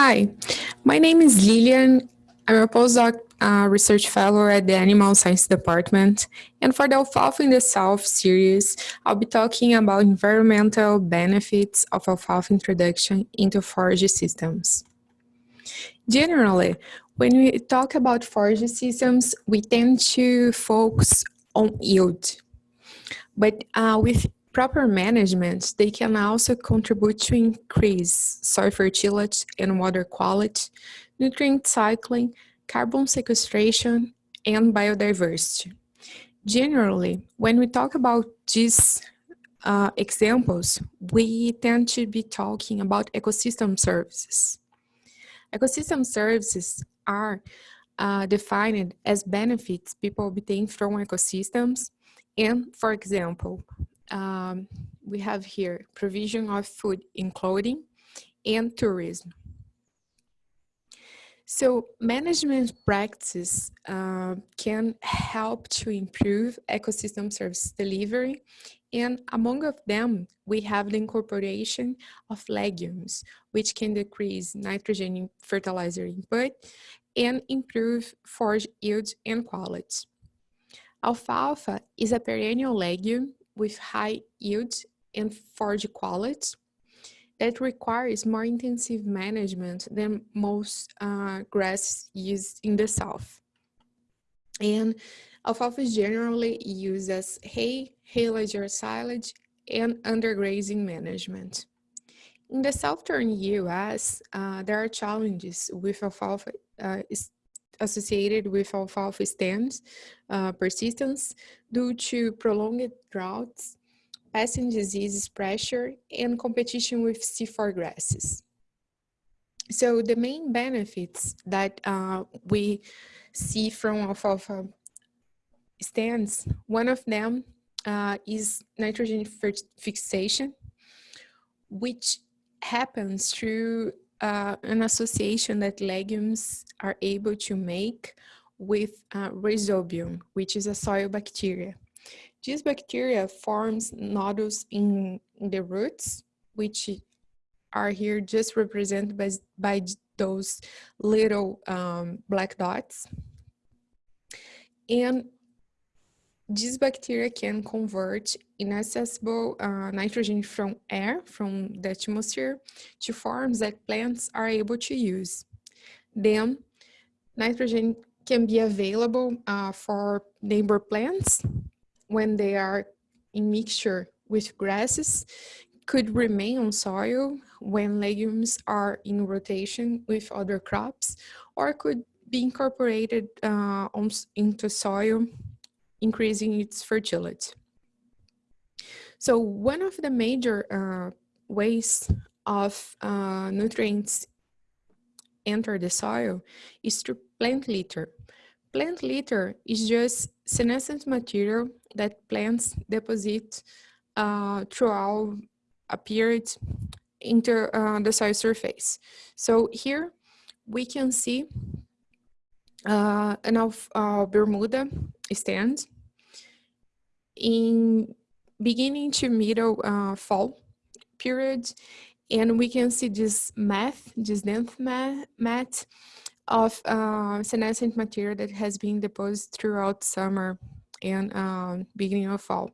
Hi, my name is Lilian. I'm a postdoc uh, research fellow at the Animal Science Department. And for the Alfalfa in the South series, I'll be talking about environmental benefits of alfalfa introduction into forage systems. Generally, when we talk about forage systems, we tend to focus on yield. But uh, with proper management, they can also contribute to increase soil fertility and water quality, nutrient cycling, carbon sequestration, and biodiversity. Generally, when we talk about these uh, examples, we tend to be talking about ecosystem services. Ecosystem services are uh, defined as benefits people obtain from ecosystems. And for example, um, we have here provision of food and clothing and tourism. So management practices uh, can help to improve ecosystem service delivery. And among of them, we have the incorporation of legumes, which can decrease nitrogen fertilizer input and improve forage yield and quality. Alfalfa is a perennial legume with high yields and forage quality that requires more intensive management than most uh, grass used in the south. And alfalfa is generally used as hay, haylage or silage, and undergrazing management. In the southern US, uh, there are challenges with alfalfa uh, associated with alfalfa stands uh, persistence due to prolonged droughts passing diseases pressure, and competition with C4 grasses. So the main benefits that uh, we see from alfalfa stands, one of them uh, is nitrogen fixation, which happens through uh, an association that legumes are able to make with uh, rhizobium, which is a soil bacteria. This bacteria forms nodules in, the roots, which are here just represented by, by those little um, black dots. And this bacteria can convert inaccessible uh, nitrogen from air, from the atmosphere, to forms that plants are able to use. Then nitrogen can be available uh, for neighbor plants when they are in mixture with grasses could remain on soil when legumes are in rotation with other crops or could be incorporated uh, on, into soil, increasing its fertility. So one of the major uh, ways of uh, nutrients enter the soil is through plant litter. Plant litter is just senescent material that plants deposit uh, throughout a period into uh, the soil surface. So here we can see uh, an uh, Bermuda stand in beginning to middle uh, fall period and we can see this mat, this dense mat of uh, senescent material that has been deposited throughout summer and um, beginning of fall.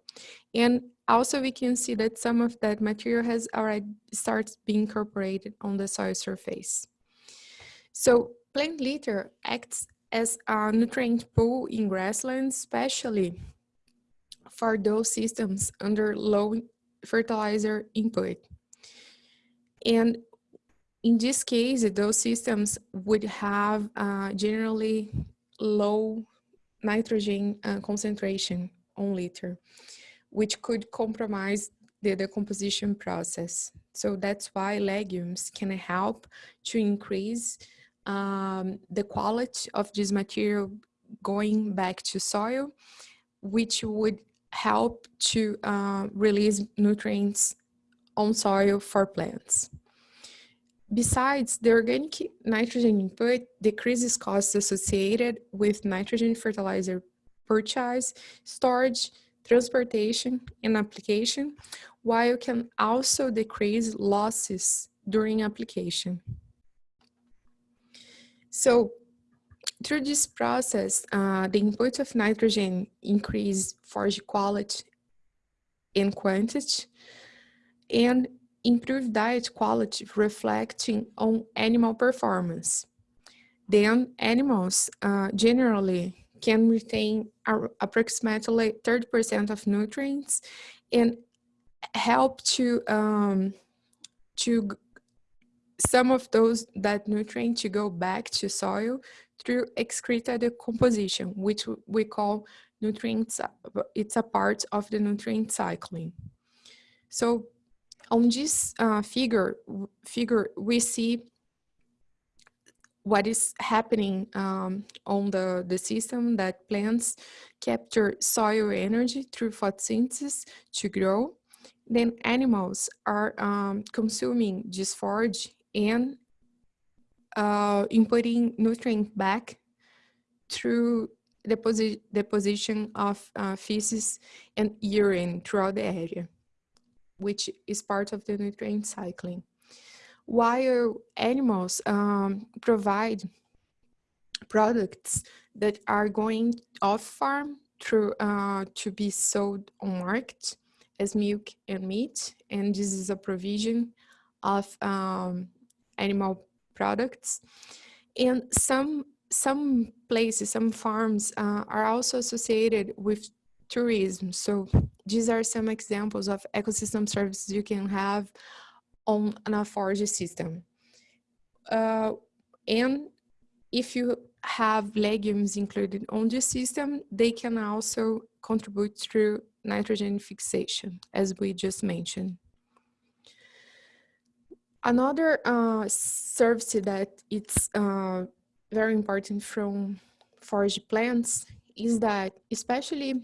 And also we can see that some of that material has already started being incorporated on the soil surface. So plant litter acts as a nutrient pool in grasslands, especially for those systems under low fertilizer input. And in this case, those systems would have uh, generally low nitrogen uh, concentration on litter, which could compromise the decomposition process. So that's why legumes can help to increase um, the quality of this material going back to soil, which would help to uh, release nutrients on soil for plants. Besides, the organic nitrogen input decreases costs associated with nitrogen fertilizer purchase, storage, transportation, and application, while can also decrease losses during application. So through this process, uh, the input of nitrogen increase forage quality and quantity, and improve diet quality reflecting on animal performance. Then animals uh, generally can retain approximately 30% of nutrients and help to um, to some of those that nutrient to go back to soil through excreta decomposition, which we call nutrients, it's a part of the nutrient cycling. So on this uh, figure, figure, we see what is happening um, on the, the system that plants capture soil energy through photosynthesis to grow. Then animals are um, consuming this forage and uh, inputting nutrient back through deposit, deposition of uh, feces and urine throughout the area, which is part of the nutrient cycling. While animals um, provide products that are going off farm through uh, to be sold on market as milk and meat, and this is a provision of um, animal products. And some, some places, some farms uh, are also associated with tourism. So these are some examples of ecosystem services you can have on an forage system. Uh, and if you have legumes included on the system, they can also contribute through nitrogen fixation, as we just mentioned. Another uh, service that it's uh, very important from forage plants is that especially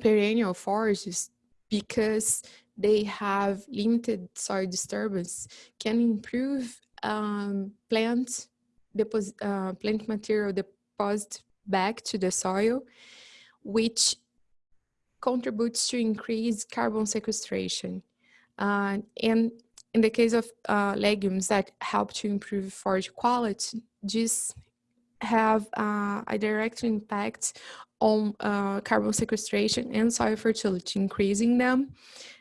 perennial forages, because they have limited soil disturbance, can improve um, plant, deposit, uh, plant material deposit back to the soil, which contributes to increase carbon sequestration. Uh, and in the case of uh, legumes that help to improve forage quality, these have uh, a direct impact on uh, carbon sequestration and soil fertility, increasing them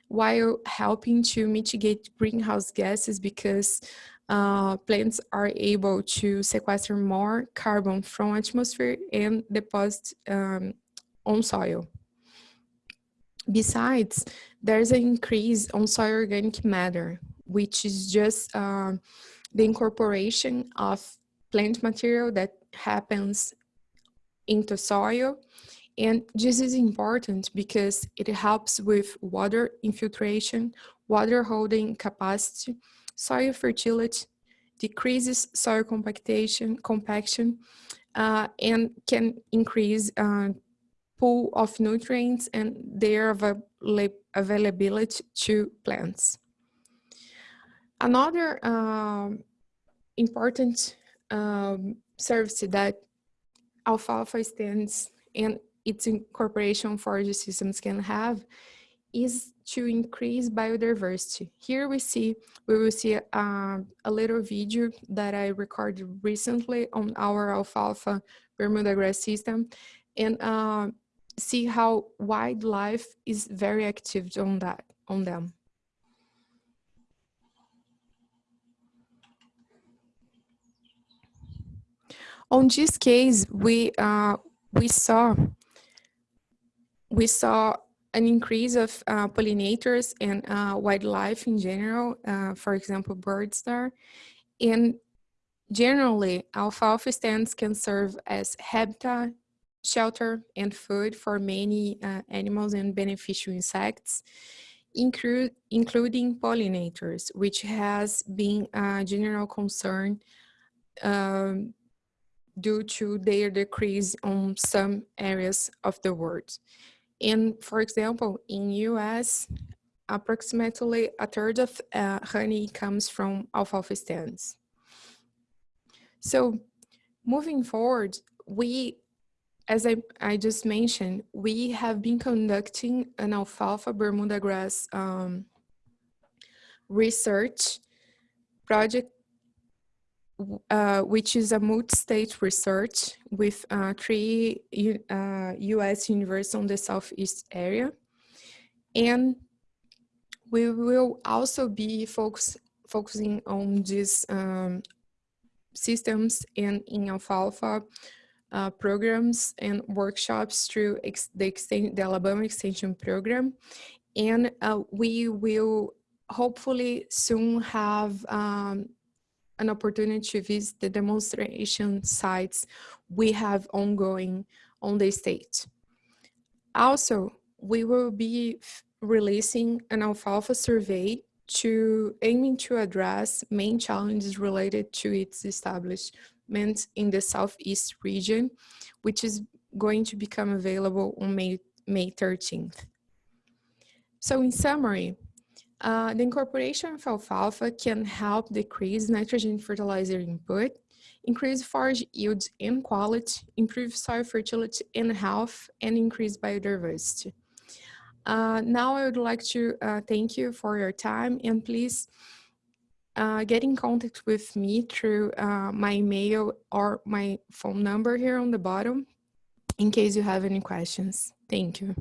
while helping to mitigate greenhouse gases because uh, plants are able to sequester more carbon from atmosphere and deposit um, on soil. Besides, there's an increase on soil organic matter, which is just uh, the incorporation of plant material that happens into soil. And this is important because it helps with water infiltration, water holding capacity, soil fertility, decreases soil compactation, compaction, uh, and can increase uh, pool of nutrients and their availability to plants. Another um, important um, service that alfalfa stands and its incorporation forage systems can have is to increase biodiversity. Here we see, we will see uh, a little video that I recorded recently on our alfalfa Bermuda grass system and uh, see how wildlife is very active on that, on them. On this case, we uh, we saw we saw an increase of uh, pollinators and uh, wildlife in general, uh, for example, birds there. And generally, alfalfa stands can serve as habitat, shelter, and food for many uh, animals and beneficial insects, including pollinators, which has been a general concern um, due to their decrease on some areas of the world. And for example, in US, approximately a third of uh, honey comes from alfalfa stands. So moving forward, we, as I, I just mentioned, we have been conducting an alfalfa Bermuda grass um, research project uh, which is a multi-state research with uh, three uh, US universities on the Southeast area. And we will also be focus, focusing on these um, systems and in alfalfa uh, programs and workshops through the, extend the Alabama Extension Program. And uh, we will hopefully soon have um, an opportunity to visit the demonstration sites we have ongoing on the state. Also, we will be releasing an alfalfa survey to aiming to address main challenges related to its establishment in the Southeast region, which is going to become available on May, May 13th. So in summary, uh, the incorporation of alfalfa can help decrease nitrogen fertilizer input, increase forage yields and quality, improve soil fertility and health, and increase biodiversity. Uh, now I would like to uh, thank you for your time and please uh, get in contact with me through uh, my email or my phone number here on the bottom in case you have any questions. Thank you.